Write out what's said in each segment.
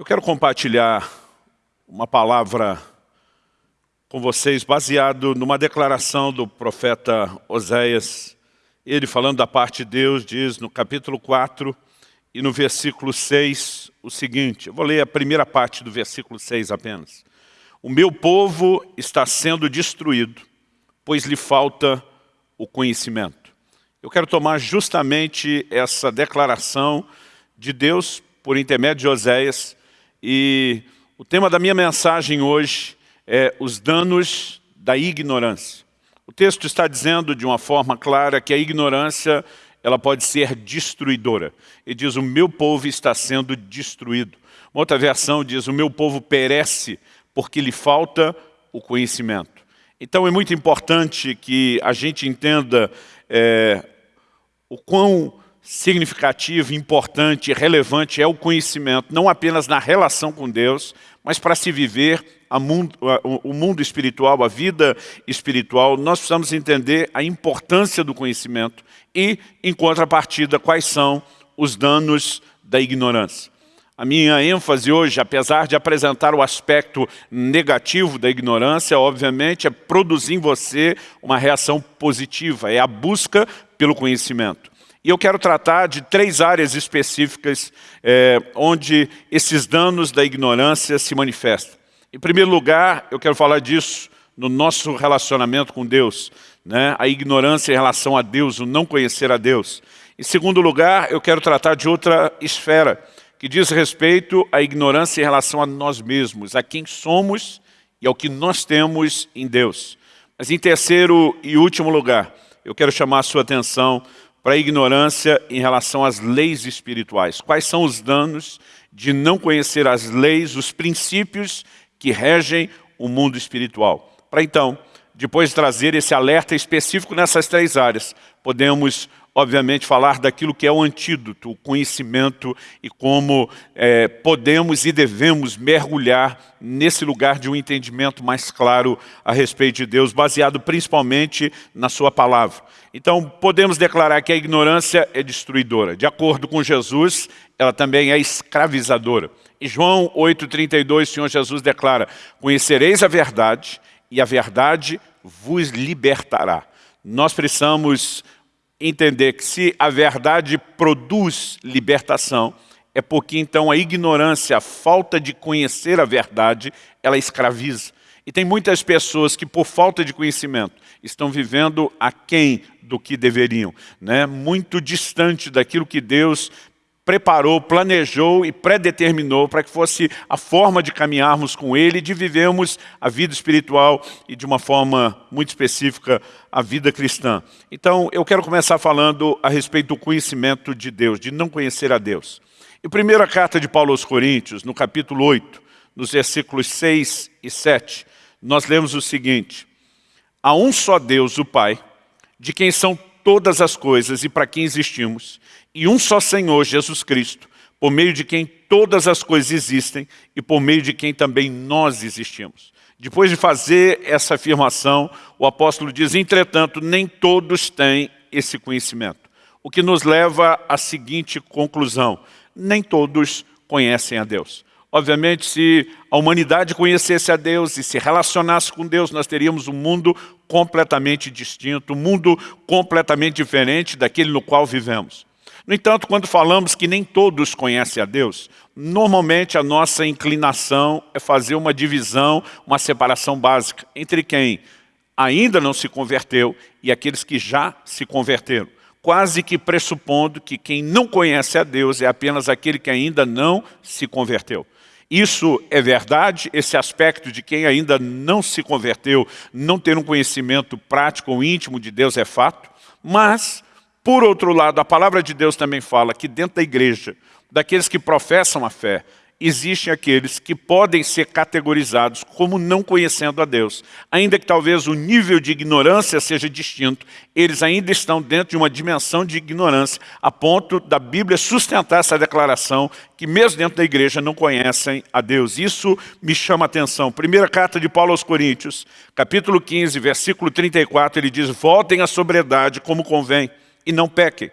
Eu quero compartilhar uma palavra com vocês baseado numa declaração do profeta Oséias. Ele falando da parte de Deus diz no capítulo 4 e no versículo 6 o seguinte, eu vou ler a primeira parte do versículo 6 apenas. O meu povo está sendo destruído, pois lhe falta o conhecimento. Eu quero tomar justamente essa declaração de Deus por intermédio de Oséias e o tema da minha mensagem hoje é os danos da ignorância. O texto está dizendo de uma forma clara que a ignorância ela pode ser destruidora. Ele diz, o meu povo está sendo destruído. Uma outra versão diz, o meu povo perece porque lhe falta o conhecimento. Então é muito importante que a gente entenda é, o quão significativo, importante, relevante é o conhecimento, não apenas na relação com Deus, mas para se viver mundo, o mundo espiritual, a vida espiritual, nós precisamos entender a importância do conhecimento e, em contrapartida, quais são os danos da ignorância. A minha ênfase hoje, apesar de apresentar o aspecto negativo da ignorância, obviamente, é produzir em você uma reação positiva, é a busca pelo conhecimento. E eu quero tratar de três áreas específicas é, onde esses danos da ignorância se manifestam. Em primeiro lugar, eu quero falar disso no nosso relacionamento com Deus, né? a ignorância em relação a Deus, o não conhecer a Deus. Em segundo lugar, eu quero tratar de outra esfera, que diz respeito à ignorância em relação a nós mesmos, a quem somos e ao que nós temos em Deus. Mas em terceiro e último lugar, eu quero chamar a sua atenção para a ignorância em relação às leis espirituais. Quais são os danos de não conhecer as leis, os princípios que regem o mundo espiritual? Para então, depois de trazer esse alerta específico nessas três áreas, podemos obviamente, falar daquilo que é o antídoto, o conhecimento e como é, podemos e devemos mergulhar nesse lugar de um entendimento mais claro a respeito de Deus, baseado principalmente na sua palavra. Então, podemos declarar que a ignorância é destruidora. De acordo com Jesus, ela também é escravizadora. Em João 8,32, o Senhor Jesus declara, conhecereis a verdade e a verdade vos libertará. Nós precisamos entender que se a verdade produz libertação, é porque então a ignorância, a falta de conhecer a verdade, ela escraviza. E tem muitas pessoas que por falta de conhecimento estão vivendo aquém do que deveriam, né? muito distante daquilo que Deus preparou, planejou e predeterminou para que fosse a forma de caminharmos com Ele, de vivermos a vida espiritual e de uma forma muito específica a vida cristã. Então, eu quero começar falando a respeito do conhecimento de Deus, de não conhecer a Deus. Em primeira carta de Paulo aos Coríntios, no capítulo 8, nos versículos 6 e 7, nós lemos o seguinte, Há um só Deus, o Pai, de quem são todas as coisas e para quem existimos, e um só Senhor, Jesus Cristo, por meio de quem todas as coisas existem e por meio de quem também nós existimos. Depois de fazer essa afirmação, o apóstolo diz, entretanto, nem todos têm esse conhecimento. O que nos leva à seguinte conclusão, nem todos conhecem a Deus. Obviamente, se a humanidade conhecesse a Deus e se relacionasse com Deus, nós teríamos um mundo completamente distinto, um mundo completamente diferente daquele no qual vivemos. No entanto, quando falamos que nem todos conhecem a Deus, normalmente a nossa inclinação é fazer uma divisão, uma separação básica entre quem ainda não se converteu e aqueles que já se converteram. Quase que pressupondo que quem não conhece a Deus é apenas aquele que ainda não se converteu. Isso é verdade, esse aspecto de quem ainda não se converteu, não ter um conhecimento prático ou íntimo de Deus é fato, mas, por outro lado, a palavra de Deus também fala que dentro da igreja, daqueles que professam a fé, existem aqueles que podem ser categorizados como não conhecendo a Deus. Ainda que talvez o nível de ignorância seja distinto, eles ainda estão dentro de uma dimensão de ignorância, a ponto da Bíblia sustentar essa declaração que mesmo dentro da igreja não conhecem a Deus. Isso me chama a atenção. Primeira carta de Paulo aos Coríntios, capítulo 15, versículo 34, ele diz, voltem à sobriedade como convém e não pequem.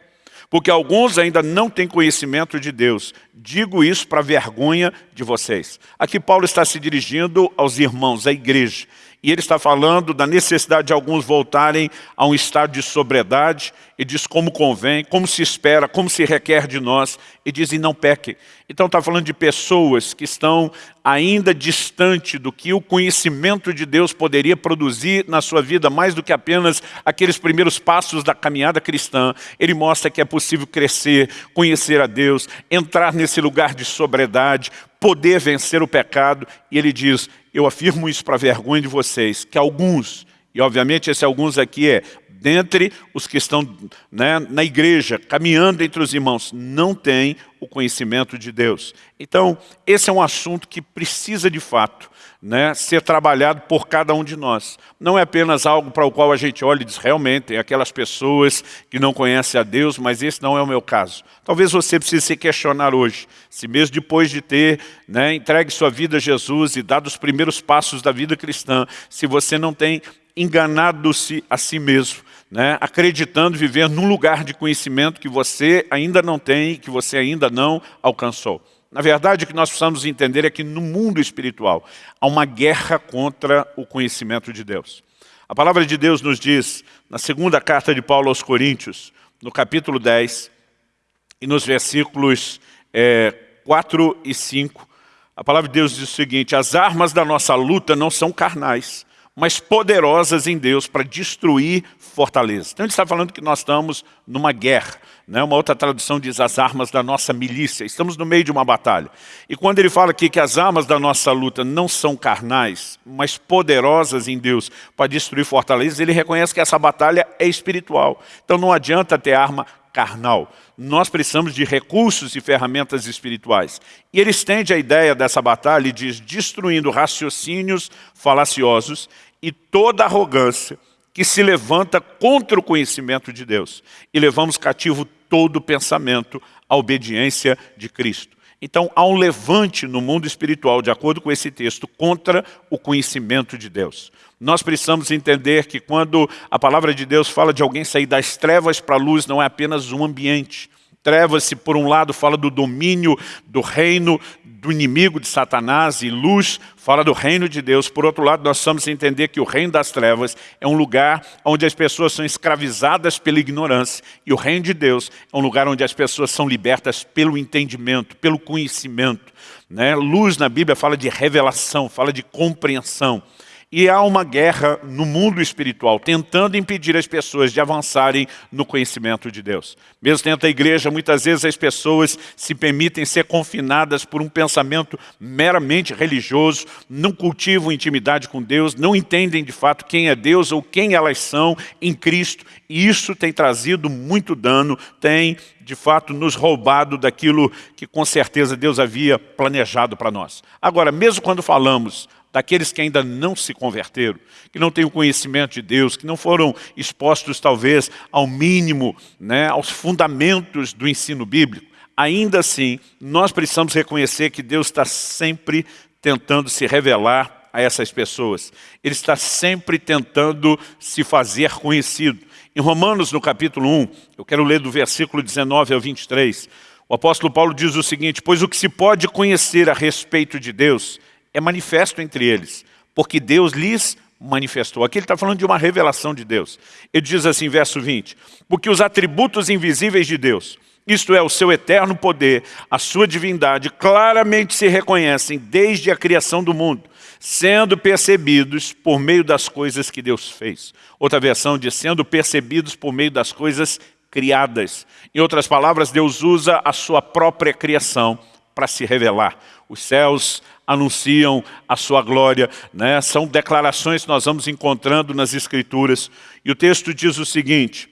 porque alguns ainda não têm conhecimento de Deus. Digo isso para vergonha de vocês. Aqui Paulo está se dirigindo aos irmãos, à igreja. E ele está falando da necessidade de alguns voltarem a um estado de sobriedade, e diz como convém, como se espera, como se requer de nós, e diz e não pequem. Então está falando de pessoas que estão ainda distante do que o conhecimento de Deus poderia produzir na sua vida, mais do que apenas aqueles primeiros passos da caminhada cristã. Ele mostra que é possível crescer, conhecer a Deus, entrar nesse lugar de sobriedade, poder vencer o pecado, e ele diz, eu afirmo isso para vergonha de vocês, que alguns, e obviamente esse alguns aqui é dentre os que estão né, na igreja, caminhando entre os irmãos, não tem o conhecimento de Deus. Então, esse é um assunto que precisa de fato né, ser trabalhado por cada um de nós. Não é apenas algo para o qual a gente olha e diz, realmente, tem aquelas pessoas que não conhecem a Deus, mas esse não é o meu caso. Talvez você precise se questionar hoje, se mesmo depois de ter né, entregue sua vida a Jesus e dado os primeiros passos da vida cristã, se você não tem enganado-se a si mesmo, né, acreditando viver num lugar de conhecimento que você ainda não tem, que você ainda não alcançou. Na verdade, o que nós precisamos entender é que no mundo espiritual há uma guerra contra o conhecimento de Deus. A palavra de Deus nos diz, na segunda carta de Paulo aos Coríntios, no capítulo 10, e nos versículos é, 4 e 5, a palavra de Deus diz o seguinte, as armas da nossa luta não são carnais, mas poderosas em Deus para destruir fortalezas. Então ele está falando que nós estamos numa guerra. Né? Uma outra tradução diz as armas da nossa milícia. Estamos no meio de uma batalha. E quando ele fala aqui que as armas da nossa luta não são carnais, mas poderosas em Deus para destruir fortalezas, ele reconhece que essa batalha é espiritual. Então não adianta ter arma carnal. Nós precisamos de recursos e ferramentas espirituais. E ele estende a ideia dessa batalha e diz, destruindo raciocínios falaciosos e toda arrogância que se levanta contra o conhecimento de Deus. E levamos cativo todo pensamento à obediência de Cristo. Então há um levante no mundo espiritual, de acordo com esse texto, contra o conhecimento de Deus. Nós precisamos entender que quando a palavra de Deus fala de alguém sair das trevas para a luz, não é apenas um ambiente, Trevas, se por um lado fala do domínio do reino do inimigo de Satanás e luz fala do reino de Deus. Por outro lado, nós precisamos entender que o reino das trevas é um lugar onde as pessoas são escravizadas pela ignorância e o reino de Deus é um lugar onde as pessoas são libertas pelo entendimento, pelo conhecimento. Né? Luz na Bíblia fala de revelação, fala de compreensão. E há uma guerra no mundo espiritual, tentando impedir as pessoas de avançarem no conhecimento de Deus. Mesmo dentro da igreja, muitas vezes as pessoas se permitem ser confinadas por um pensamento meramente religioso, não cultivam intimidade com Deus, não entendem de fato quem é Deus ou quem elas são em Cristo. E isso tem trazido muito dano, tem de fato nos roubado daquilo que com certeza Deus havia planejado para nós. Agora, mesmo quando falamos daqueles que ainda não se converteram, que não têm o conhecimento de Deus, que não foram expostos talvez ao mínimo, né, aos fundamentos do ensino bíblico, ainda assim, nós precisamos reconhecer que Deus está sempre tentando se revelar a essas pessoas. Ele está sempre tentando se fazer conhecido. Em Romanos, no capítulo 1, eu quero ler do versículo 19 ao 23, o apóstolo Paulo diz o seguinte, pois o que se pode conhecer a respeito de Deus é manifesto entre eles, porque Deus lhes manifestou. Aqui ele está falando de uma revelação de Deus. Ele diz assim, verso 20, porque os atributos invisíveis de Deus, isto é, o seu eterno poder, a sua divindade, claramente se reconhecem desde a criação do mundo, sendo percebidos por meio das coisas que Deus fez. Outra versão diz, sendo percebidos por meio das coisas criadas. Em outras palavras, Deus usa a sua própria criação para se revelar. Os céus anunciam a sua glória. Né? São declarações que nós vamos encontrando nas Escrituras. E o texto diz o seguinte,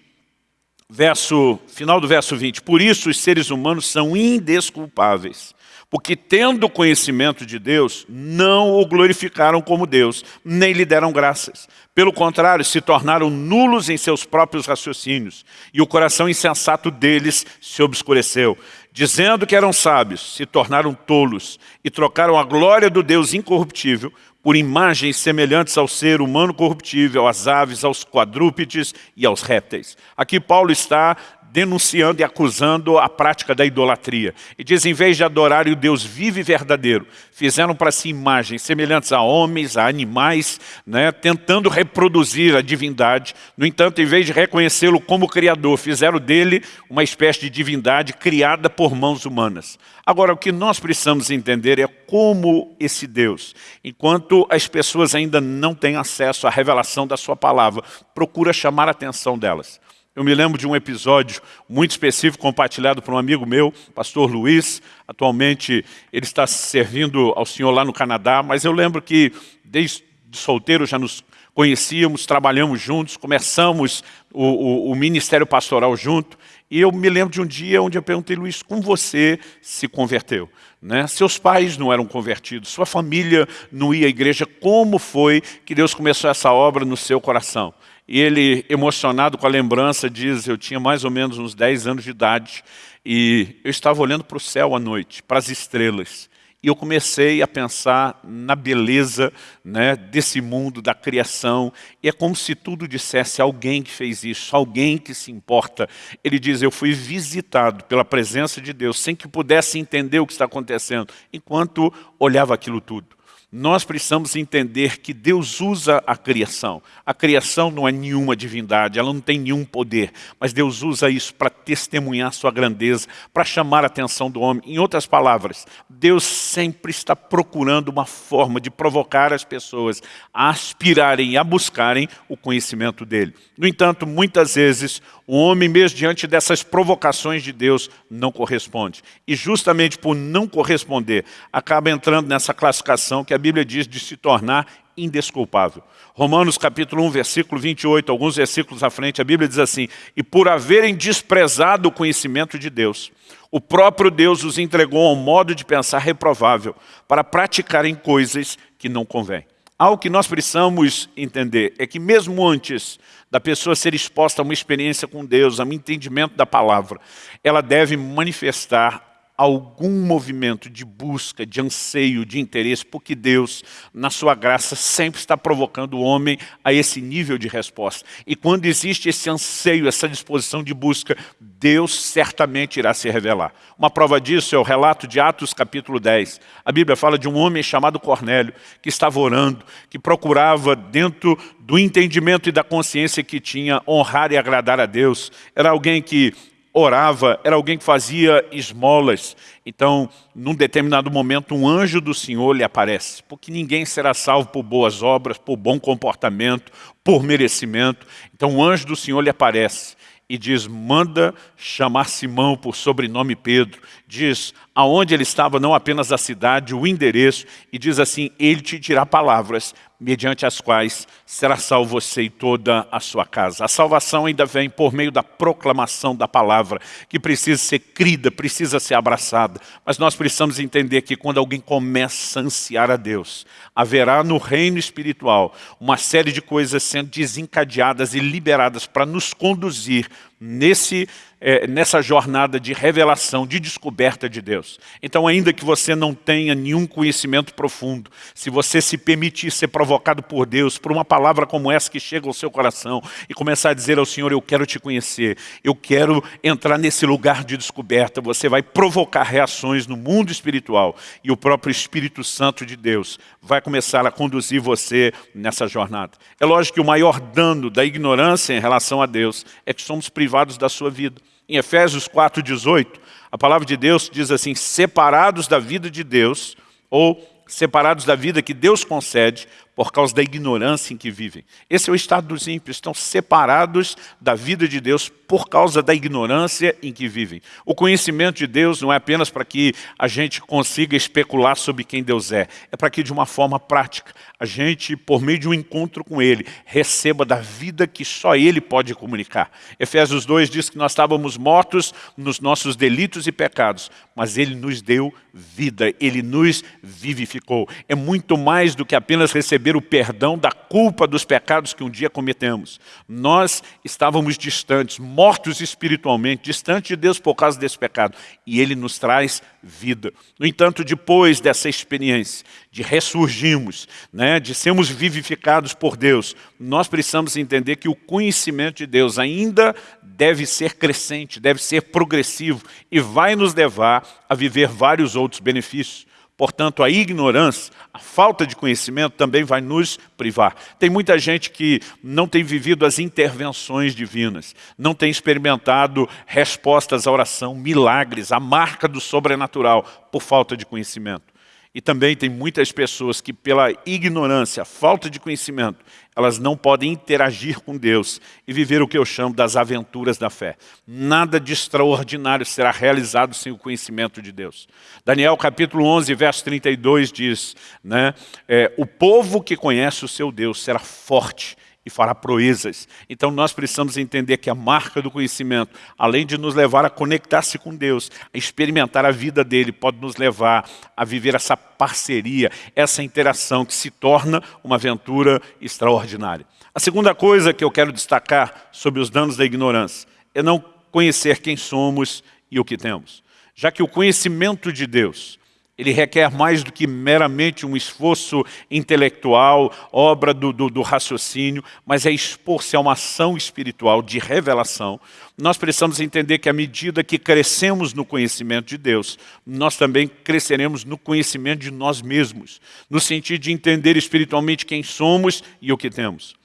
verso, final do verso 20, Por isso os seres humanos são indesculpáveis, porque tendo conhecimento de Deus, não o glorificaram como Deus, nem lhe deram graças. Pelo contrário, se tornaram nulos em seus próprios raciocínios, e o coração insensato deles se obscureceu. Dizendo que eram sábios, se tornaram tolos e trocaram a glória do Deus incorruptível por imagens semelhantes ao ser humano corruptível, às aves, aos quadrúpedes e aos répteis. Aqui Paulo está denunciando e acusando a prática da idolatria. E diz, em vez de adorarem o Deus vivo e verdadeiro, fizeram para si imagens semelhantes a homens, a animais, né, tentando reproduzir a divindade. No entanto, em vez de reconhecê-lo como Criador, fizeram dele uma espécie de divindade criada por mãos humanas. Agora, o que nós precisamos entender é como esse Deus, enquanto as pessoas ainda não têm acesso à revelação da sua palavra, procura chamar a atenção delas. Eu me lembro de um episódio muito específico compartilhado por um amigo meu, pastor Luiz. Atualmente ele está servindo ao Senhor lá no Canadá, mas eu lembro que desde solteiro já nos conhecíamos, trabalhamos juntos, começamos o, o, o ministério pastoral junto. E eu me lembro de um dia onde eu perguntei, Luiz, como você se converteu? Né? Seus pais não eram convertidos, sua família não ia à igreja. Como foi que Deus começou essa obra no seu coração? E ele, emocionado com a lembrança, diz, eu tinha mais ou menos uns 10 anos de idade, e eu estava olhando para o céu à noite, para as estrelas. E eu comecei a pensar na beleza né, desse mundo, da criação. E é como se tudo dissesse alguém que fez isso, alguém que se importa. Ele diz, eu fui visitado pela presença de Deus, sem que pudesse entender o que está acontecendo, enquanto olhava aquilo tudo nós precisamos entender que Deus usa a criação. A criação não é nenhuma divindade, ela não tem nenhum poder, mas Deus usa isso para testemunhar sua grandeza, para chamar a atenção do homem. Em outras palavras, Deus sempre está procurando uma forma de provocar as pessoas a aspirarem e a buscarem o conhecimento dele. No entanto, muitas vezes, o homem, mesmo diante dessas provocações de Deus, não corresponde. E justamente por não corresponder, acaba entrando nessa classificação que a Bíblia diz de se tornar indesculpável. Romanos capítulo 1, versículo 28, alguns versículos à frente, a Bíblia diz assim, e por haverem desprezado o conhecimento de Deus, o próprio Deus os entregou a um modo de pensar reprovável, para praticarem coisas que não convêm. Algo que nós precisamos entender é que mesmo antes da pessoa ser exposta a uma experiência com Deus, a um entendimento da palavra, ela deve manifestar algum movimento de busca, de anseio, de interesse, porque Deus, na sua graça, sempre está provocando o homem a esse nível de resposta. E quando existe esse anseio, essa disposição de busca, Deus certamente irá se revelar. Uma prova disso é o relato de Atos capítulo 10. A Bíblia fala de um homem chamado Cornélio, que estava orando, que procurava dentro do entendimento e da consciência que tinha, honrar e agradar a Deus. Era alguém que orava, era alguém que fazia esmolas. Então, num determinado momento, um anjo do Senhor lhe aparece, porque ninguém será salvo por boas obras, por bom comportamento, por merecimento. Então, o anjo do Senhor lhe aparece e diz, manda chamar Simão por sobrenome Pedro. Diz aonde ele estava, não apenas a cidade, o endereço, e diz assim, ele te dirá palavras mediante as quais será salvo você e toda a sua casa. A salvação ainda vem por meio da proclamação da palavra, que precisa ser crida, precisa ser abraçada. Mas nós precisamos entender que quando alguém começa a ansiar a Deus, haverá no reino espiritual uma série de coisas sendo desencadeadas e liberadas para nos conduzir nesse é, nessa jornada de revelação, de descoberta de Deus. Então, ainda que você não tenha nenhum conhecimento profundo, se você se permitir ser provocado por Deus, por uma palavra como essa que chega ao seu coração e começar a dizer ao Senhor, eu quero te conhecer, eu quero entrar nesse lugar de descoberta, você vai provocar reações no mundo espiritual e o próprio Espírito Santo de Deus vai começar a conduzir você nessa jornada. É lógico que o maior dano da ignorância em relação a Deus é que somos privados da sua vida. Em Efésios 4,18, a palavra de Deus diz assim, separados da vida de Deus, ou separados da vida que Deus concede por causa da ignorância em que vivem. Esse é o estado dos ímpios, estão separados da vida de Deus por causa da ignorância em que vivem. O conhecimento de Deus não é apenas para que a gente consiga especular sobre quem Deus é, é para que de uma forma prática a gente, por meio de um encontro com Ele, receba da vida que só Ele pode comunicar. Efésios 2 diz que nós estávamos mortos nos nossos delitos e pecados, mas Ele nos deu vida, Ele nos vivificou. É muito mais do que apenas receber receber o perdão da culpa dos pecados que um dia cometemos. Nós estávamos distantes, mortos espiritualmente, distantes de Deus por causa desse pecado. E Ele nos traz vida. No entanto, depois dessa experiência de ressurgirmos, né, de sermos vivificados por Deus, nós precisamos entender que o conhecimento de Deus ainda deve ser crescente, deve ser progressivo e vai nos levar a viver vários outros benefícios. Portanto, a ignorância, a falta de conhecimento também vai nos privar. Tem muita gente que não tem vivido as intervenções divinas, não tem experimentado respostas à oração, milagres, a marca do sobrenatural, por falta de conhecimento. E também tem muitas pessoas que pela ignorância, falta de conhecimento, elas não podem interagir com Deus e viver o que eu chamo das aventuras da fé. Nada de extraordinário será realizado sem o conhecimento de Deus. Daniel capítulo 11, verso 32 diz, né, é, o povo que conhece o seu Deus será forte e fará proezas. Então nós precisamos entender que a marca do conhecimento, além de nos levar a conectar-se com Deus, a experimentar a vida dele, pode nos levar a viver essa parceria, essa interação que se torna uma aventura extraordinária. A segunda coisa que eu quero destacar sobre os danos da ignorância é não conhecer quem somos e o que temos. Já que o conhecimento de Deus ele requer mais do que meramente um esforço intelectual, obra do, do, do raciocínio, mas é expor-se a uma ação espiritual de revelação. Nós precisamos entender que à medida que crescemos no conhecimento de Deus, nós também cresceremos no conhecimento de nós mesmos, no sentido de entender espiritualmente quem somos e o que temos.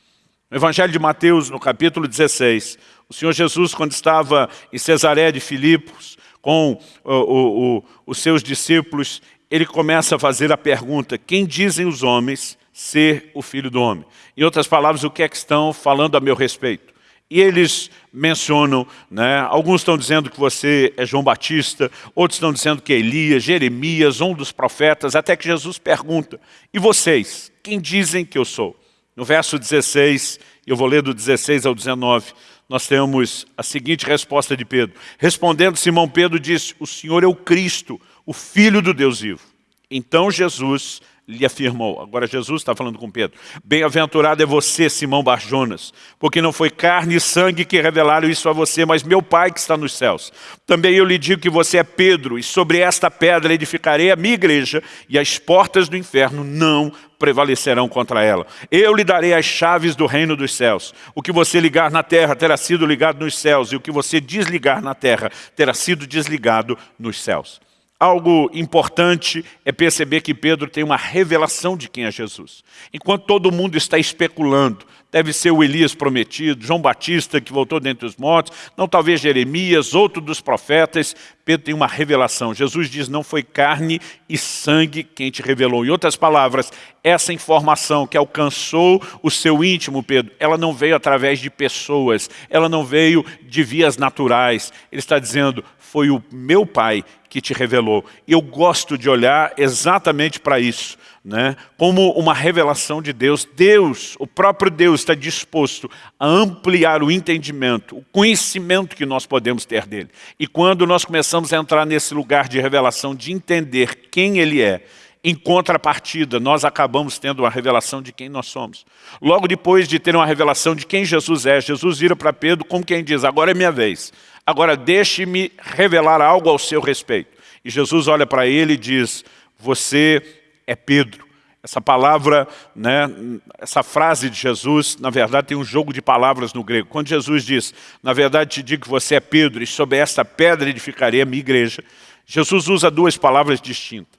No Evangelho de Mateus, no capítulo 16, o Senhor Jesus, quando estava em Cesaré de Filipos, com o, o, o, os seus discípulos, ele começa a fazer a pergunta, quem dizem os homens ser o Filho do Homem? Em outras palavras, o que é que estão falando a meu respeito? E eles mencionam, né, alguns estão dizendo que você é João Batista, outros estão dizendo que é Elias, Jeremias, um dos profetas, até que Jesus pergunta, e vocês, quem dizem que eu sou? No verso 16, eu vou ler do 16 ao 19, nós temos a seguinte resposta de Pedro. Respondendo, Simão Pedro disse, o Senhor é o Cristo, o Filho do Deus vivo. Então Jesus lhe afirmou, agora Jesus está falando com Pedro, bem-aventurado é você, Simão Barjonas, porque não foi carne e sangue que revelaram isso a você, mas meu Pai que está nos céus. Também eu lhe digo que você é Pedro, e sobre esta pedra edificarei a minha igreja, e as portas do inferno não prevalecerão contra ela. Eu lhe darei as chaves do reino dos céus. O que você ligar na terra terá sido ligado nos céus, e o que você desligar na terra terá sido desligado nos céus. Algo importante é perceber que Pedro tem uma revelação de quem é Jesus. Enquanto todo mundo está especulando, deve ser o Elias prometido, João Batista que voltou dentre os mortos, não talvez Jeremias, outro dos profetas, Pedro tem uma revelação. Jesus diz, não foi carne e sangue quem te revelou. Em outras palavras, essa informação que alcançou o seu íntimo, Pedro, ela não veio através de pessoas, ela não veio de vias naturais. Ele está dizendo, foi o meu Pai que te revelou. Eu gosto de olhar exatamente para isso, né? como uma revelação de Deus. Deus, o próprio Deus está disposto a ampliar o entendimento, o conhecimento que nós podemos ter dele. E quando nós começamos a entrar nesse lugar de revelação, de entender quem ele é, em contrapartida, nós acabamos tendo uma revelação de quem nós somos. Logo depois de ter uma revelação de quem Jesus é, Jesus vira para Pedro como quem diz, agora é minha vez. Agora deixe-me revelar algo ao seu respeito. E Jesus olha para ele e diz, você é Pedro. Essa palavra, né, essa frase de Jesus, na verdade tem um jogo de palavras no grego. Quando Jesus diz, na verdade te digo que você é Pedro e sobre esta pedra edificarei a minha igreja, Jesus usa duas palavras distintas.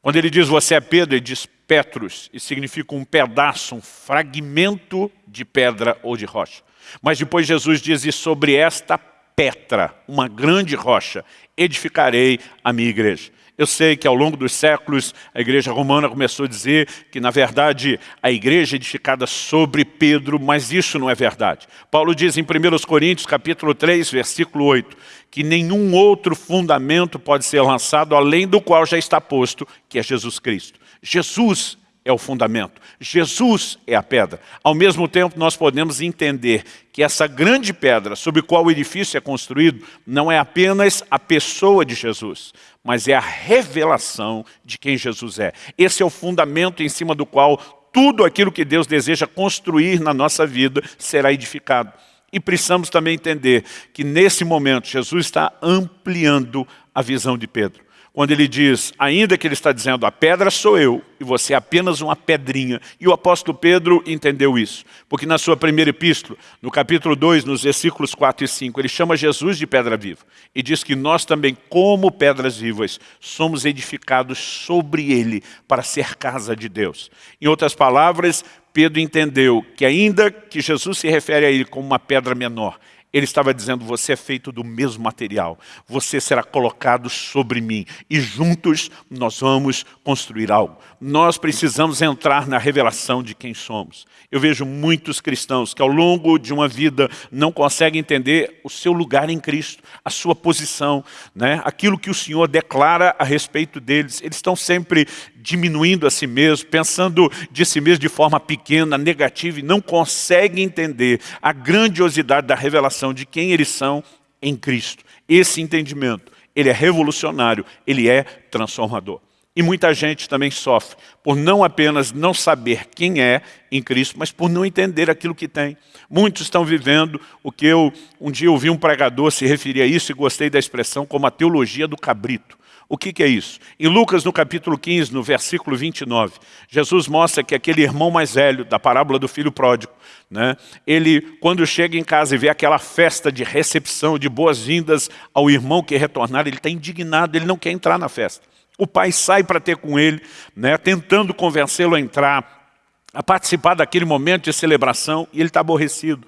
Quando ele diz você é Pedro, ele diz Petrus, e significa um pedaço, um fragmento de pedra ou de rocha. Mas depois Jesus diz, e sobre esta Petra, uma grande rocha, edificarei a minha igreja. Eu sei que ao longo dos séculos a igreja romana começou a dizer que na verdade a igreja é edificada sobre Pedro, mas isso não é verdade. Paulo diz em 1 Coríntios capítulo 3, versículo 8, que nenhum outro fundamento pode ser lançado além do qual já está posto, que é Jesus Cristo. Jesus é o fundamento. Jesus é a pedra. Ao mesmo tempo, nós podemos entender que essa grande pedra sobre qual o edifício é construído não é apenas a pessoa de Jesus, mas é a revelação de quem Jesus é. Esse é o fundamento em cima do qual tudo aquilo que Deus deseja construir na nossa vida será edificado. E precisamos também entender que nesse momento Jesus está ampliando a visão de Pedro quando ele diz, ainda que ele está dizendo, a pedra sou eu, e você é apenas uma pedrinha. E o apóstolo Pedro entendeu isso, porque na sua primeira epístola, no capítulo 2, nos versículos 4 e 5, ele chama Jesus de pedra viva, e diz que nós também, como pedras vivas, somos edificados sobre ele, para ser casa de Deus. Em outras palavras, Pedro entendeu que ainda que Jesus se refere a ele como uma pedra menor, ele estava dizendo, você é feito do mesmo material, você será colocado sobre mim e juntos nós vamos construir algo. Nós precisamos entrar na revelação de quem somos. Eu vejo muitos cristãos que ao longo de uma vida não conseguem entender o seu lugar em Cristo, a sua posição, né? aquilo que o Senhor declara a respeito deles. Eles estão sempre diminuindo a si mesmo, pensando de si mesmo de forma pequena, negativa, e não conseguem entender a grandiosidade da revelação de quem eles são em Cristo. Esse entendimento, ele é revolucionário, ele é transformador. E muita gente também sofre por não apenas não saber quem é em Cristo, mas por não entender aquilo que tem. Muitos estão vivendo o que eu um dia ouvi um pregador se referir a isso e gostei da expressão como a teologia do cabrito. O que, que, é isso? Em Lucas, no capítulo 15, no versículo 29, Jesus mostra que aquele irmão mais velho, da parábola do filho pródigo, né, ele, quando chega em casa e vê aquela festa de recepção, de boas-vindas ao irmão que retornar, ele está indignado, ele não quer entrar na festa. O pai sai para ter com ele, né, tentando convencê-lo a entrar, a participar daquele momento de celebração, e ele está aborrecido.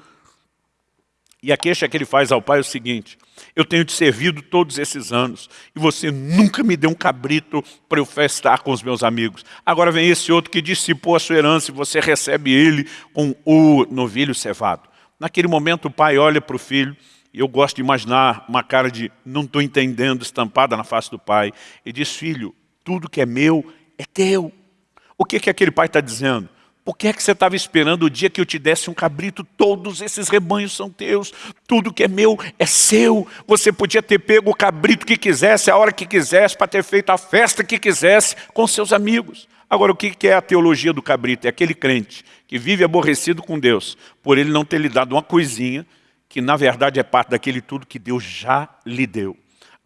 E a queixa que ele faz ao pai é o seguinte, eu tenho te servido todos esses anos e você nunca me deu um cabrito para eu festar com os meus amigos. Agora vem esse outro que dissipou a sua herança e você recebe ele com o novilho cevado. Naquele momento o pai olha para o filho e eu gosto de imaginar uma cara de não estou entendendo estampada na face do pai e diz, filho, tudo que é meu é teu. O que, que aquele pai está dizendo? Por que é que você estava esperando o dia que eu te desse um cabrito? Todos esses rebanhos são teus. Tudo que é meu é seu. Você podia ter pego o cabrito que quisesse, a hora que quisesse, para ter feito a festa que quisesse com seus amigos. Agora, o que é a teologia do cabrito? É aquele crente que vive aborrecido com Deus, por ele não ter lhe dado uma coisinha, que na verdade é parte daquele tudo que Deus já lhe deu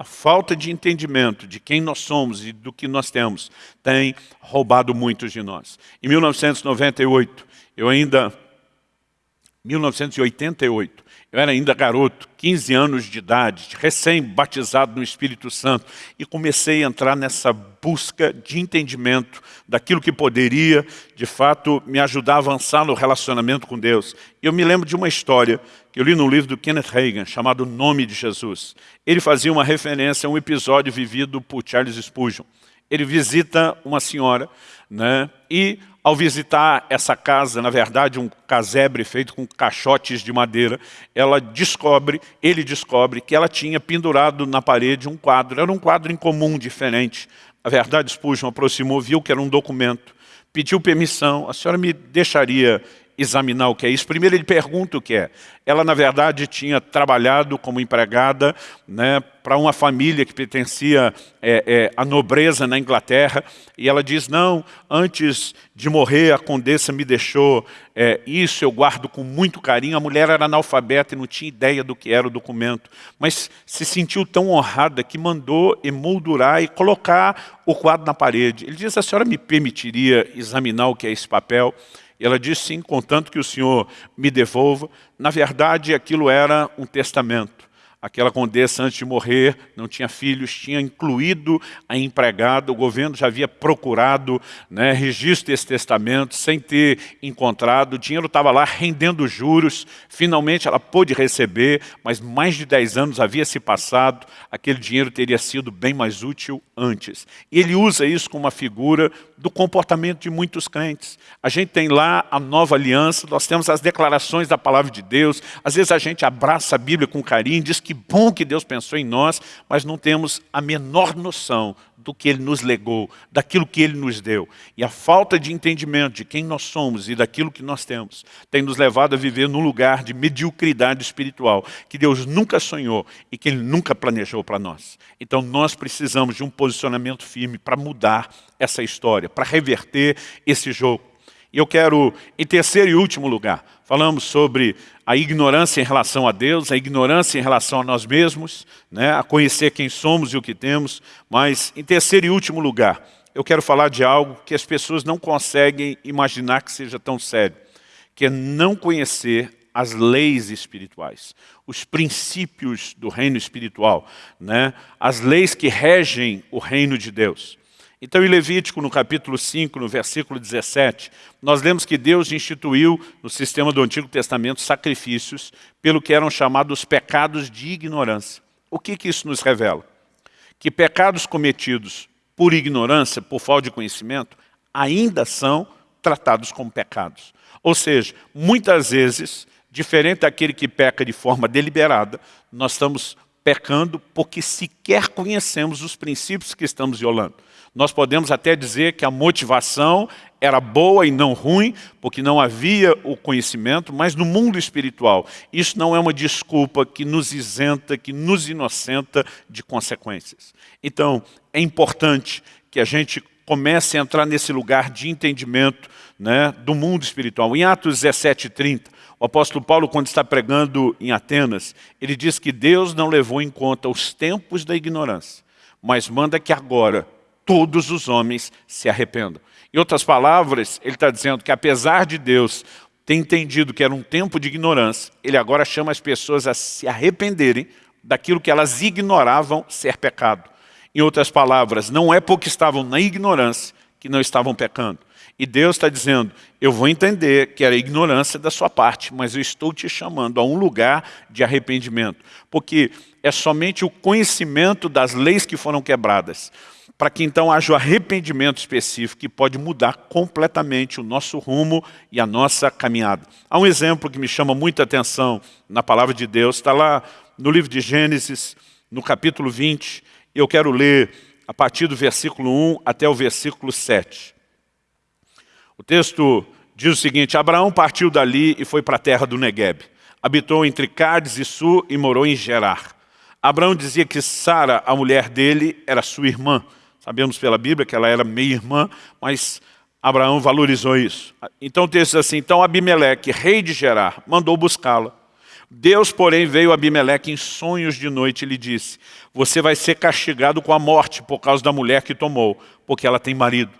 a falta de entendimento de quem nós somos e do que nós temos tem roubado muitos de nós. Em 1998, eu ainda... 1988, eu era ainda garoto, 15 anos de idade, recém-batizado no Espírito Santo, e comecei a entrar nessa busca de entendimento daquilo que poderia, de fato, me ajudar a avançar no relacionamento com Deus. E eu me lembro de uma história que eu li no livro do Kenneth Reagan, chamado Nome de Jesus. Ele fazia uma referência a um episódio vivido por Charles Spurgeon. Ele visita uma senhora, né, e ao visitar essa casa, na verdade um casebre feito com caixotes de madeira, ela descobre, ele descobre que ela tinha pendurado na parede um quadro, era um quadro incomum, diferente. A verdade, Spurgeon aproximou, viu que era um documento, pediu permissão, a senhora me deixaria examinar o que é isso. Primeiro ele pergunta o que é. Ela, na verdade, tinha trabalhado como empregada né, para uma família que pertencia é, é, à nobreza na Inglaterra. E ela diz, não, antes de morrer a condessa me deixou é, isso, eu guardo com muito carinho. A mulher era analfabeta e não tinha ideia do que era o documento. Mas se sentiu tão honrada que mandou emoldurar e colocar o quadro na parede. Ele diz, a senhora me permitiria examinar o que é esse papel? Ela disse, sim, contanto que o Senhor me devolva. Na verdade, aquilo era um testamento. Aquela condessa, antes de morrer, não tinha filhos, tinha incluído a empregada, o governo já havia procurado né, registro desse testamento, sem ter encontrado, o dinheiro estava lá rendendo juros, finalmente ela pôde receber, mas mais de 10 anos havia se passado, aquele dinheiro teria sido bem mais útil antes. E ele usa isso como uma figura do comportamento de muitos crentes. A gente tem lá a nova aliança, nós temos as declarações da palavra de Deus, às vezes a gente abraça a Bíblia com carinho, diz que que bom que Deus pensou em nós, mas não temos a menor noção do que Ele nos legou, daquilo que Ele nos deu. E a falta de entendimento de quem nós somos e daquilo que nós temos tem nos levado a viver num lugar de mediocridade espiritual que Deus nunca sonhou e que Ele nunca planejou para nós. Então nós precisamos de um posicionamento firme para mudar essa história, para reverter esse jogo. E eu quero, em terceiro e último lugar, falamos sobre a ignorância em relação a Deus, a ignorância em relação a nós mesmos, né, a conhecer quem somos e o que temos, mas em terceiro e último lugar, eu quero falar de algo que as pessoas não conseguem imaginar que seja tão sério, que é não conhecer as leis espirituais, os princípios do reino espiritual, né? as leis que regem o reino de Deus. Então, em Levítico, no capítulo 5, no versículo 17, nós lemos que Deus instituiu no sistema do Antigo Testamento sacrifícios pelo que eram chamados pecados de ignorância. O que, que isso nos revela? Que pecados cometidos por ignorância, por falta de conhecimento, ainda são tratados como pecados. Ou seja, muitas vezes diferente daquele que peca de forma deliberada, nós estamos pecando porque sequer conhecemos os princípios que estamos violando. Nós podemos até dizer que a motivação era boa e não ruim, porque não havia o conhecimento, mas no mundo espiritual, isso não é uma desculpa que nos isenta, que nos inocenta de consequências. Então, é importante que a gente comece a entrar nesse lugar de entendimento né, do mundo espiritual. Em Atos 17, 30, o apóstolo Paulo, quando está pregando em Atenas, ele diz que Deus não levou em conta os tempos da ignorância, mas manda que agora todos os homens se arrependam. Em outras palavras, ele está dizendo que apesar de Deus ter entendido que era um tempo de ignorância, ele agora chama as pessoas a se arrependerem daquilo que elas ignoravam ser pecado. Em outras palavras, não é porque estavam na ignorância que não estavam pecando. E Deus está dizendo, eu vou entender que era ignorância da sua parte, mas eu estou te chamando a um lugar de arrependimento. Porque é somente o conhecimento das leis que foram quebradas, para que então haja o arrependimento específico que pode mudar completamente o nosso rumo e a nossa caminhada. Há um exemplo que me chama muita atenção na palavra de Deus, está lá no livro de Gênesis, no capítulo 20, eu quero ler a partir do versículo 1 até o versículo 7. O texto diz o seguinte, Abraão partiu dali e foi para a terra do Negueb. Habitou entre Cádiz e Sul e morou em Gerar. Abraão dizia que Sara, a mulher dele, era sua irmã. Sabemos pela Bíblia que ela era meia-irmã, mas Abraão valorizou isso. Então o texto diz assim, então Abimeleque, rei de Gerar, mandou buscá-la. Deus, porém, veio a Abimeleque em sonhos de noite e lhe disse, você vai ser castigado com a morte por causa da mulher que tomou, porque ela tem marido.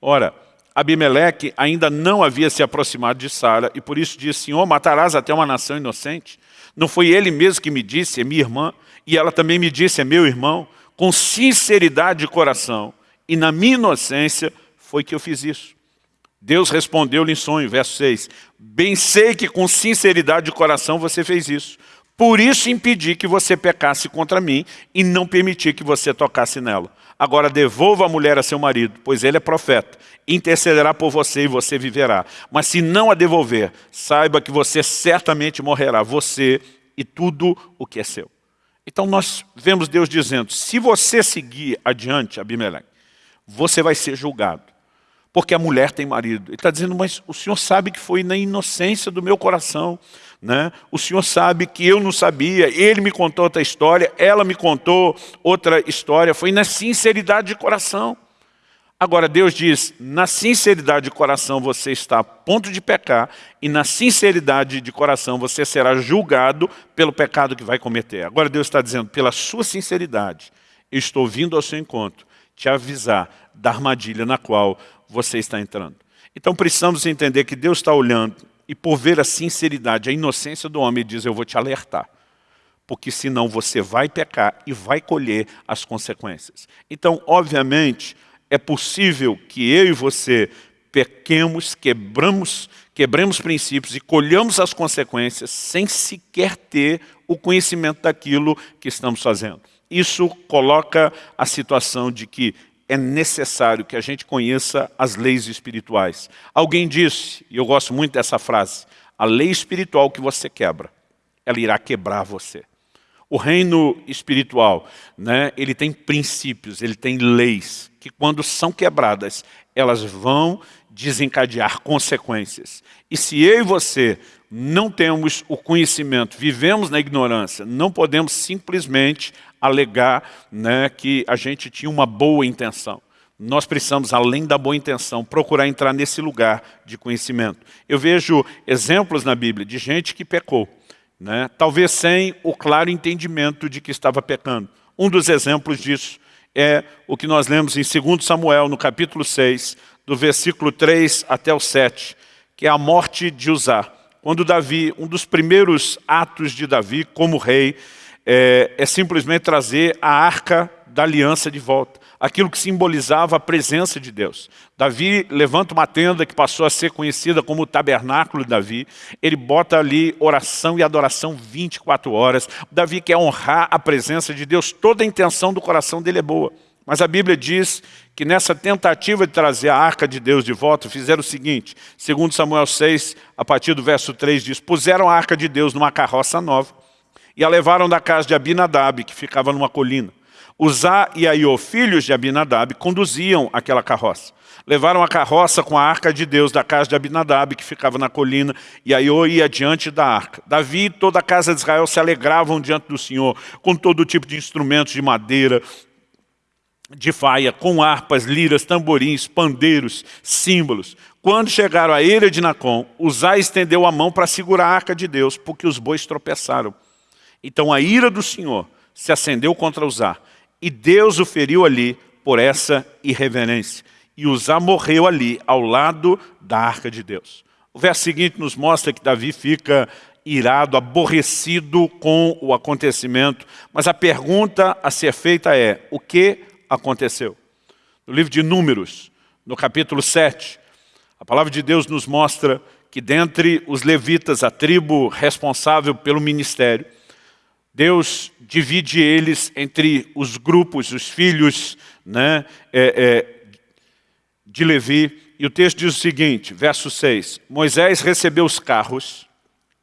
Ora, Abimeleque ainda não havia se aproximado de Sara e por isso disse, Senhor, matarás até uma nação inocente? Não foi ele mesmo que me disse, é minha irmã, e ela também me disse, é meu irmão, com sinceridade de coração, e na minha inocência foi que eu fiz isso. Deus respondeu-lhe em sonho, verso 6, bem sei que com sinceridade de coração você fez isso, por isso impedi que você pecasse contra mim e não permiti que você tocasse nela. Agora devolva a mulher a seu marido, pois ele é profeta. Intercederá por você e você viverá. Mas se não a devolver, saiba que você certamente morrerá, você e tudo o que é seu. Então nós vemos Deus dizendo, se você seguir adiante, Abimeleque, você vai ser julgado. Porque a mulher tem marido. Ele está dizendo, mas o Senhor sabe que foi na inocência do meu coração. Né? O Senhor sabe que eu não sabia, Ele me contou outra história, ela me contou outra história, foi na sinceridade de coração. Agora Deus diz, na sinceridade de coração você está a ponto de pecar e na sinceridade de coração você será julgado pelo pecado que vai cometer. Agora Deus está dizendo, pela sua sinceridade, eu estou vindo ao seu encontro, te avisar da armadilha na qual você está entrando. Então precisamos entender que Deus está olhando e por ver a sinceridade, a inocência do homem, diz, eu vou te alertar. Porque senão você vai pecar e vai colher as consequências. Então, obviamente, é possível que eu e você pequemos, quebramos, quebremos princípios e colhamos as consequências sem sequer ter o conhecimento daquilo que estamos fazendo. Isso coloca a situação de que é necessário que a gente conheça as leis espirituais. Alguém disse, e eu gosto muito dessa frase, a lei espiritual que você quebra, ela irá quebrar você. O reino espiritual, né, ele tem princípios, ele tem leis, que quando são quebradas, elas vão desencadear consequências. E se eu e você não temos o conhecimento, vivemos na ignorância, não podemos simplesmente alegar né, que a gente tinha uma boa intenção. nós precisamos, além da boa intenção, procurar entrar nesse lugar de conhecimento. Eu vejo exemplos na Bíblia de gente que pecou, né? talvez sem o claro entendimento de que estava pecando. Um dos exemplos disso é o que nós lemos em 2 Samuel, no capítulo 6, do versículo 3 até o 7, que é a morte de Uzá. Quando Davi, um dos primeiros atos de Davi como rei, é, é simplesmente trazer a arca da aliança de volta aquilo que simbolizava a presença de Deus. Davi levanta uma tenda que passou a ser conhecida como o tabernáculo de Davi. Ele bota ali oração e adoração 24 horas. Davi quer honrar a presença de Deus. Toda a intenção do coração dele é boa. Mas a Bíblia diz que nessa tentativa de trazer a arca de Deus de volta, fizeram o seguinte, segundo Samuel 6, a partir do verso 3 diz, puseram a arca de Deus numa carroça nova e a levaram da casa de Abinadab, que ficava numa colina. Uzá e Aiô, filhos de Abinadab, conduziam aquela carroça. Levaram a carroça com a arca de Deus da casa de Abinadab, que ficava na colina, e Aiô ia diante da arca. Davi e toda a casa de Israel se alegravam diante do Senhor, com todo tipo de instrumentos de madeira, de faia, com harpas, liras, tamborins, pandeiros, símbolos. Quando chegaram à ilha de Nacon, Uzá estendeu a mão para segurar a arca de Deus, porque os bois tropeçaram. Então a ira do Senhor se acendeu contra Uzá, e Deus o feriu ali por essa irreverência. E Uzá morreu ali, ao lado da arca de Deus. O verso seguinte nos mostra que Davi fica irado, aborrecido com o acontecimento. Mas a pergunta a ser feita é, o que aconteceu? No livro de Números, no capítulo 7, a palavra de Deus nos mostra que dentre os levitas, a tribo responsável pelo ministério, Deus divide eles entre os grupos, os filhos né, é, é, de Levi. E o texto diz o seguinte, verso 6. Moisés recebeu os carros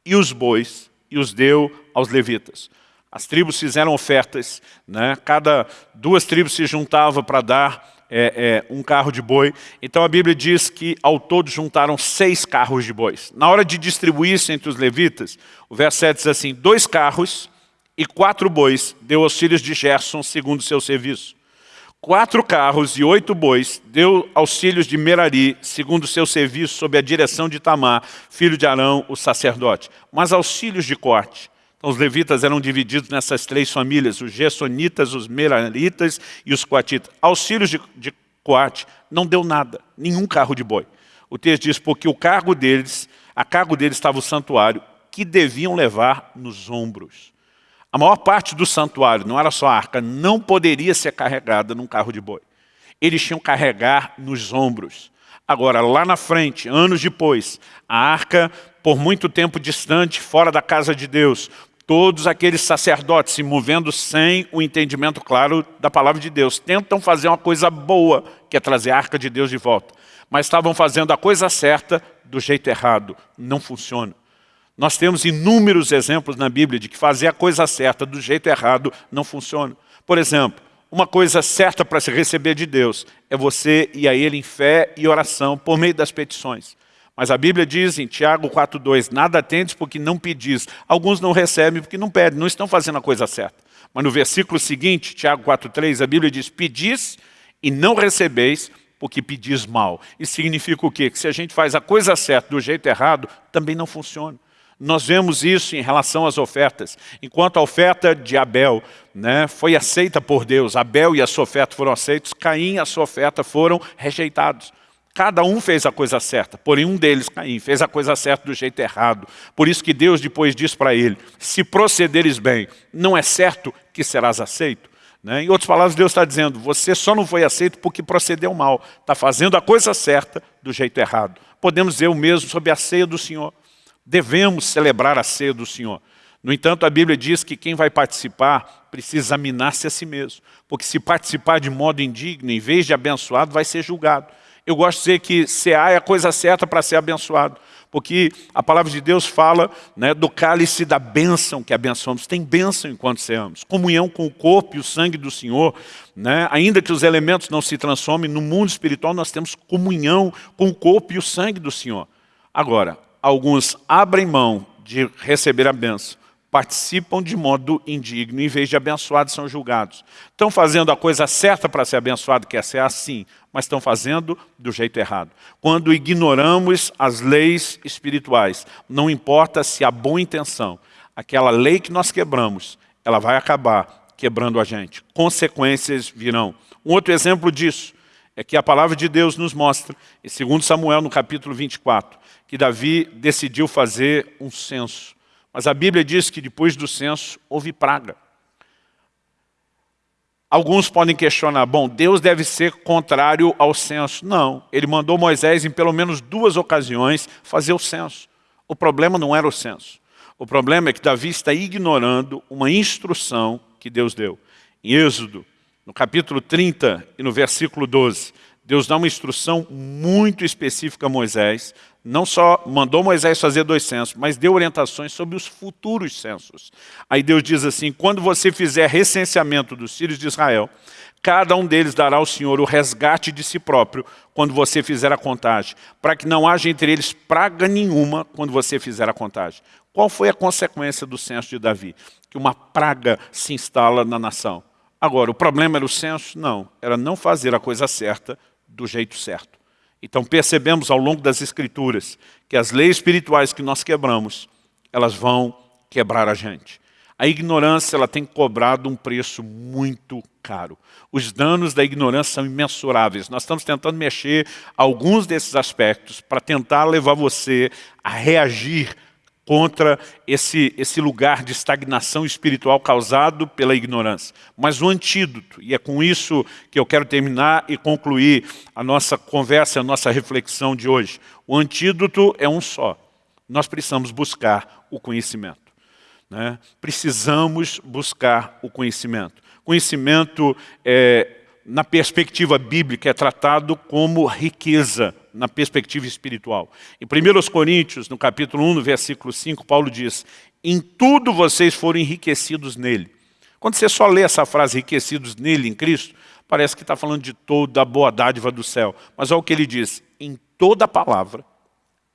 e os bois e os deu aos levitas. As tribos fizeram ofertas, né? cada duas tribos se juntavam para dar é, é, um carro de boi. Então a Bíblia diz que ao todo juntaram seis carros de bois. Na hora de distribuir isso entre os levitas, o verso 7 diz assim, dois carros e quatro bois deu aos filhos de Gerson segundo seu serviço. Quatro carros e oito bois deu aos filhos de Merari, segundo seu serviço, sob a direção de Tamar, filho de Arão, o sacerdote. Mas aos filhos de Corte, então, os levitas eram divididos nessas três famílias, os Gessonitas, os Meraritas e os Coatitas. Aos filhos de, de Coate não deu nada, nenhum carro de boi. O texto diz, porque o cargo deles, a cargo deles estava o santuário, que deviam levar nos ombros. A maior parte do santuário, não era só a arca, não poderia ser carregada num carro de boi. Eles tinham que carregar nos ombros. Agora, lá na frente, anos depois, a arca, por muito tempo distante, fora da casa de Deus, todos aqueles sacerdotes se movendo sem o entendimento claro da palavra de Deus, tentam fazer uma coisa boa, que é trazer a arca de Deus de volta. Mas estavam fazendo a coisa certa do jeito errado. Não funciona. Nós temos inúmeros exemplos na Bíblia de que fazer a coisa certa do jeito errado não funciona. Por exemplo, uma coisa certa para se receber de Deus é você ir a Ele em fé e oração por meio das petições. Mas a Bíblia diz em Tiago 4,2, nada tendes porque não pedis. Alguns não recebem porque não pedem, não estão fazendo a coisa certa. Mas no versículo seguinte, Tiago 4,3, a Bíblia diz, pedis e não recebeis porque pedis mal. Isso significa o quê? Que se a gente faz a coisa certa do jeito errado, também não funciona. Nós vemos isso em relação às ofertas. Enquanto a oferta de Abel né, foi aceita por Deus, Abel e a sua oferta foram aceitos, Caim e a sua oferta foram rejeitados. Cada um fez a coisa certa, porém um deles, Caim, fez a coisa certa do jeito errado. Por isso que Deus depois diz para ele, se procederes bem, não é certo que serás aceito. Né? Em outras palavras, Deus está dizendo, você só não foi aceito porque procedeu mal, está fazendo a coisa certa do jeito errado. Podemos dizer o mesmo sobre a ceia do Senhor. Devemos celebrar a ceia do Senhor. No entanto, a Bíblia diz que quem vai participar precisa examinar-se a si mesmo. Porque se participar de modo indigno, em vez de abençoado, vai ser julgado. Eu gosto de dizer que cear é a coisa certa para ser abençoado. Porque a palavra de Deus fala né, do cálice da bênção que abençoamos. Tem bênção enquanto ceamos. Comunhão com o corpo e o sangue do Senhor. Né? Ainda que os elementos não se transformem, no mundo espiritual nós temos comunhão com o corpo e o sangue do Senhor. Agora, alguns abrem mão de receber a benção participam de modo indigno, em vez de abençoados são julgados. Estão fazendo a coisa certa para ser abençoado, que é ser assim, mas estão fazendo do jeito errado. Quando ignoramos as leis espirituais, não importa se há boa intenção, aquela lei que nós quebramos, ela vai acabar quebrando a gente. Consequências virão. Um outro exemplo disso é que a palavra de Deus nos mostra, em 2 Samuel, no capítulo 24, que Davi decidiu fazer um censo. Mas a Bíblia diz que depois do censo houve praga. Alguns podem questionar, bom, Deus deve ser contrário ao censo. Não, ele mandou Moisés em pelo menos duas ocasiões fazer o censo. O problema não era o censo. O problema é que Davi está ignorando uma instrução que Deus deu. Em Êxodo, no capítulo 30 e no versículo 12, Deus dá uma instrução muito específica a Moisés, não só mandou Moisés fazer dois censos, mas deu orientações sobre os futuros censos. Aí Deus diz assim, quando você fizer recenseamento dos filhos de Israel, cada um deles dará ao Senhor o resgate de si próprio quando você fizer a contagem, para que não haja entre eles praga nenhuma quando você fizer a contagem. Qual foi a consequência do censo de Davi? Que uma praga se instala na nação. Agora, o problema era o censo? Não, era não fazer a coisa certa do jeito certo. Então percebemos ao longo das escrituras que as leis espirituais que nós quebramos, elas vão quebrar a gente. A ignorância ela tem cobrado um preço muito caro. Os danos da ignorância são imensuráveis. Nós estamos tentando mexer alguns desses aspectos para tentar levar você a reagir contra esse, esse lugar de estagnação espiritual causado pela ignorância. Mas o antídoto, e é com isso que eu quero terminar e concluir a nossa conversa, a nossa reflexão de hoje. O antídoto é um só. Nós precisamos buscar o conhecimento. Né? Precisamos buscar o conhecimento. Conhecimento é, na perspectiva bíblica, é tratado como riqueza na perspectiva espiritual. Em 1 Coríntios, no capítulo 1, no versículo 5, Paulo diz, em tudo vocês foram enriquecidos nele. Quando você só lê essa frase, enriquecidos nele, em Cristo, parece que está falando de toda a boa dádiva do céu. Mas olha o que ele diz, em toda a palavra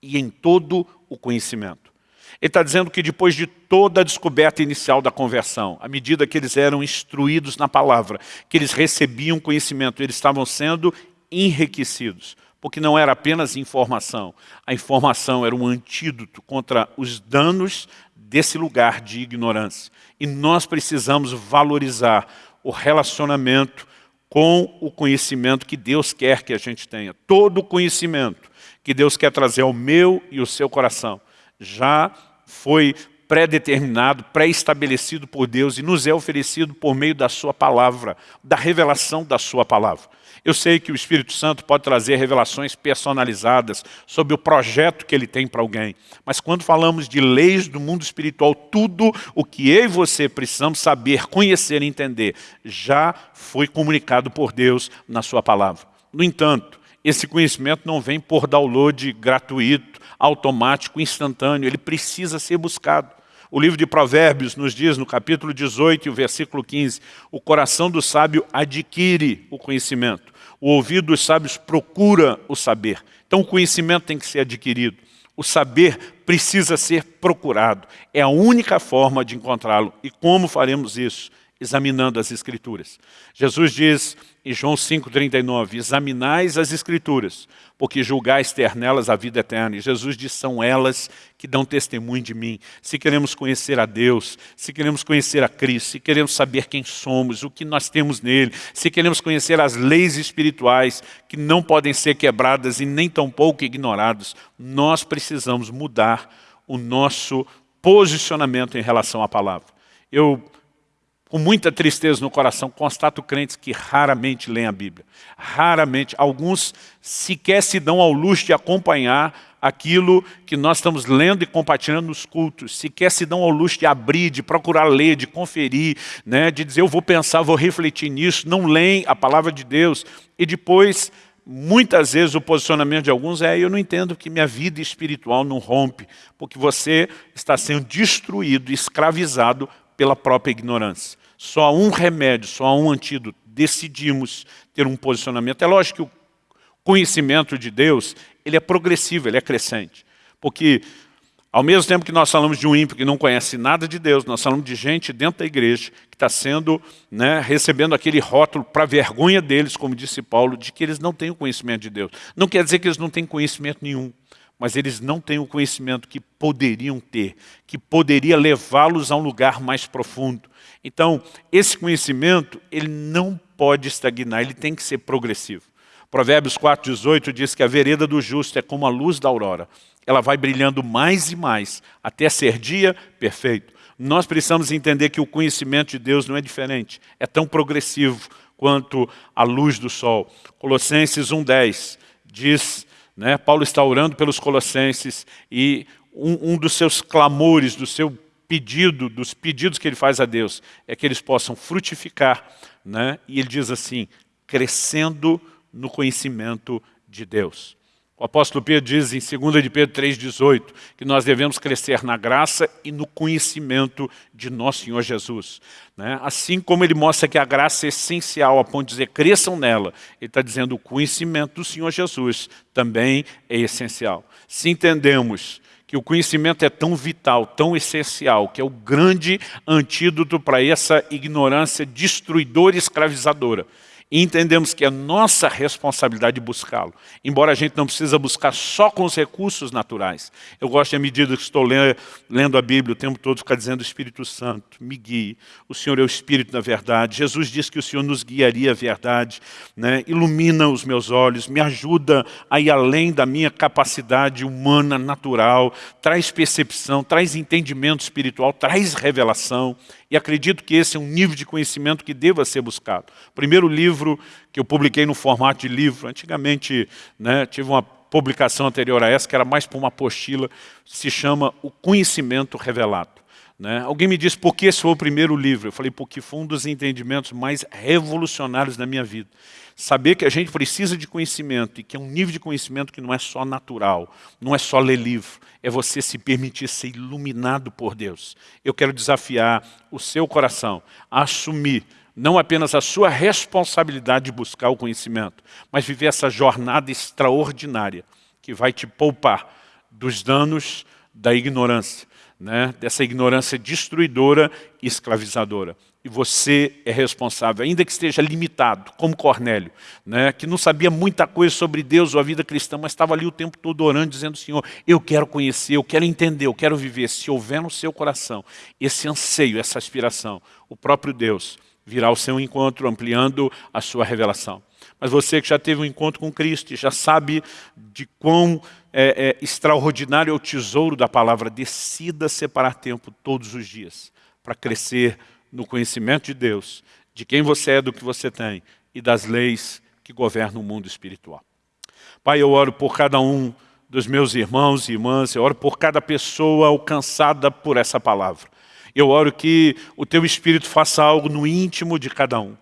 e em todo o conhecimento. Ele está dizendo que depois de toda a descoberta inicial da conversão, à medida que eles eram instruídos na palavra, que eles recebiam conhecimento, eles estavam sendo enriquecidos. Porque não era apenas informação, a informação era um antídoto contra os danos desse lugar de ignorância. E nós precisamos valorizar o relacionamento com o conhecimento que Deus quer que a gente tenha. Todo o conhecimento que Deus quer trazer ao meu e ao seu coração já foi pré-determinado, pré-estabelecido por Deus e nos é oferecido por meio da sua palavra, da revelação da sua palavra. Eu sei que o Espírito Santo pode trazer revelações personalizadas sobre o projeto que ele tem para alguém. Mas quando falamos de leis do mundo espiritual, tudo o que eu e você precisamos saber, conhecer e entender, já foi comunicado por Deus na sua palavra. No entanto, esse conhecimento não vem por download gratuito, automático, instantâneo, ele precisa ser buscado. O livro de Provérbios nos diz, no capítulo 18, o versículo 15, o coração do sábio adquire o conhecimento, o ouvido dos sábios procura o saber. Então o conhecimento tem que ser adquirido. O saber precisa ser procurado. É a única forma de encontrá-lo. E como faremos isso? Examinando as Escrituras. Jesus diz em João 5,39, examinais as Escrituras, porque julgais ter nelas a vida eterna. E Jesus diz, são elas que dão testemunho de mim. Se queremos conhecer a Deus, se queremos conhecer a Cristo, se queremos saber quem somos, o que nós temos nele, se queremos conhecer as leis espirituais que não podem ser quebradas e nem tampouco ignoradas, nós precisamos mudar o nosso posicionamento em relação à palavra. Eu com muita tristeza no coração, constato crentes que raramente leem a Bíblia. Raramente. Alguns sequer se dão ao luxo de acompanhar aquilo que nós estamos lendo e compartilhando nos cultos. Sequer se dão ao luxo de abrir, de procurar ler, de conferir, né, de dizer eu vou pensar, vou refletir nisso. Não leem a palavra de Deus. E depois, muitas vezes o posicionamento de alguns é eu não entendo que minha vida espiritual não rompe, porque você está sendo destruído, escravizado pela própria ignorância. Só há um remédio, só há um antídoto. Decidimos ter um posicionamento. É lógico que o conhecimento de Deus ele é progressivo, ele é crescente. Porque Ao mesmo tempo que nós falamos de um ímpio que não conhece nada de Deus, nós falamos de gente dentro da igreja que está sendo, né, recebendo aquele rótulo para vergonha deles, como disse Paulo, de que eles não têm o conhecimento de Deus. Não quer dizer que eles não têm conhecimento nenhum, mas eles não têm o conhecimento que poderiam ter, que poderia levá-los a um lugar mais profundo. Então, esse conhecimento, ele não pode estagnar, ele tem que ser progressivo. Provérbios 4,18 diz que a vereda do justo é como a luz da aurora ela vai brilhando mais e mais, até ser dia perfeito. Nós precisamos entender que o conhecimento de Deus não é diferente, é tão progressivo quanto a luz do sol. Colossenses 1,10 diz, né, Paulo está orando pelos colossenses e um, um dos seus clamores, do seu pedido, dos pedidos que ele faz a Deus, é que eles possam frutificar, né? e ele diz assim, crescendo no conhecimento de Deus. O apóstolo Pedro diz em 2 de Pedro 3,18 que nós devemos crescer na graça e no conhecimento de nosso Senhor Jesus. Né? Assim como ele mostra que a graça é essencial a ponto de dizer cresçam nela, ele está dizendo o conhecimento do Senhor Jesus também é essencial. Se entendemos que o conhecimento é tão vital, tão essencial, que é o grande antídoto para essa ignorância destruidora e escravizadora, e entendemos que é nossa responsabilidade buscá-lo. Embora a gente não precisa buscar só com os recursos naturais. Eu gosto, à medida que estou lendo, a Bíblia, o tempo todo ficar dizendo, Espírito Santo, me guie. O Senhor é o Espírito da verdade. Jesus disse que o Senhor nos guiaria a verdade. Né? Ilumina os meus olhos, me ajuda a ir além da minha capacidade humana, natural. Traz percepção, traz entendimento espiritual, traz revelação. E acredito que esse é um nível de conhecimento que deva ser buscado. O primeiro livro que eu publiquei no formato de livro, antigamente né, tive uma publicação anterior a essa, que era mais para uma apostila, se chama O Conhecimento Revelado. Né? Alguém me disse, por que esse foi o primeiro livro? Eu falei, porque foi um dos entendimentos mais revolucionários da minha vida. Saber que a gente precisa de conhecimento e que é um nível de conhecimento que não é só natural, não é só ler livro, é você se permitir ser iluminado por Deus. Eu quero desafiar o seu coração a assumir não apenas a sua responsabilidade de buscar o conhecimento, mas viver essa jornada extraordinária que vai te poupar dos danos da ignorância, né, dessa ignorância destruidora e escravizadora. E você é responsável, ainda que esteja limitado, como Cornélio, né, que não sabia muita coisa sobre Deus ou a vida cristã, mas estava ali o tempo todo orando, dizendo, Senhor, eu quero conhecer, eu quero entender, eu quero viver. Se houver no seu coração esse anseio, essa aspiração, o próprio Deus virá ao seu encontro, ampliando a sua revelação. Mas você que já teve um encontro com Cristo e já sabe de quão é, é, extraordinário é o tesouro da palavra, decida separar tempo todos os dias para crescer no conhecimento de Deus, de quem você é, do que você tem e das leis que governam o mundo espiritual. Pai, eu oro por cada um dos meus irmãos e irmãs, eu oro por cada pessoa alcançada por essa palavra. Eu oro que o Teu Espírito faça algo no íntimo de cada um.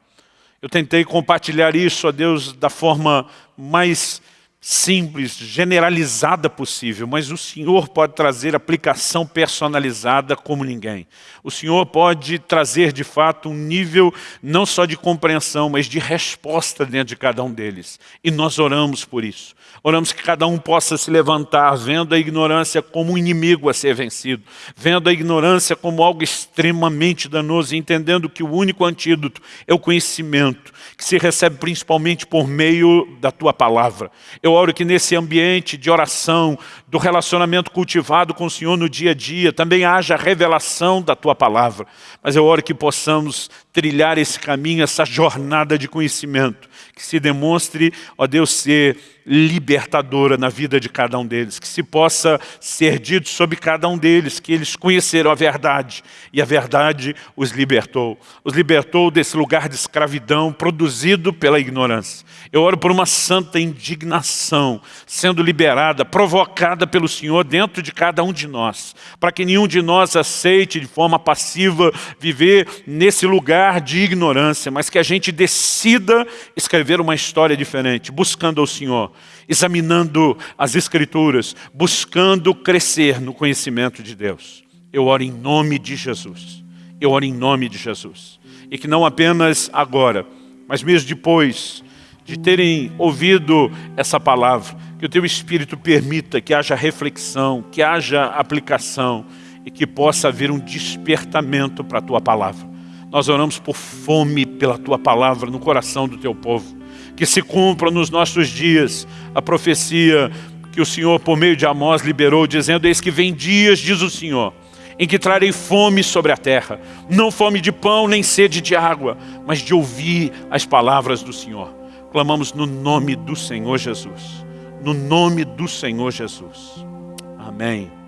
Eu tentei compartilhar isso, ó Deus, da forma mais simples, generalizada possível, mas o Senhor pode trazer aplicação personalizada como ninguém. O Senhor pode trazer, de fato, um nível não só de compreensão, mas de resposta dentro de cada um deles. E nós oramos por isso. Oramos que cada um possa se levantar, vendo a ignorância como um inimigo a ser vencido, vendo a ignorância como algo extremamente danoso, entendendo que o único antídoto é o conhecimento, que se recebe principalmente por meio da Tua Palavra. Eu oro que nesse ambiente de oração, do relacionamento cultivado com o Senhor no dia a dia, também haja revelação da Tua Palavra. Mas eu oro que possamos trilhar esse caminho, essa jornada de conhecimento, que se demonstre, ó Deus, ser libertadora na vida de cada um deles, que se possa ser dito sobre cada um deles, que eles conheceram a verdade, e a verdade os libertou. Os libertou desse lugar de escravidão produzido pela ignorância. Eu oro por uma santa indignação sendo liberada, provocada pelo Senhor dentro de cada um de nós, para que nenhum de nós aceite de forma passiva viver nesse lugar de ignorância, mas que a gente decida escrever uma história diferente, buscando ao Senhor examinando as Escrituras, buscando crescer no conhecimento de Deus. Eu oro em nome de Jesus. Eu oro em nome de Jesus. E que não apenas agora, mas mesmo depois de terem ouvido essa palavra, que o Teu Espírito permita que haja reflexão, que haja aplicação e que possa haver um despertamento para a Tua Palavra. Nós oramos por fome pela Tua Palavra no coração do Teu povo. Que se cumpra nos nossos dias a profecia que o Senhor, por meio de Amós, liberou, dizendo, eis que vem dias, diz o Senhor, em que trarei fome sobre a terra, não fome de pão, nem sede de água, mas de ouvir as palavras do Senhor. Clamamos no nome do Senhor Jesus, no nome do Senhor Jesus. Amém.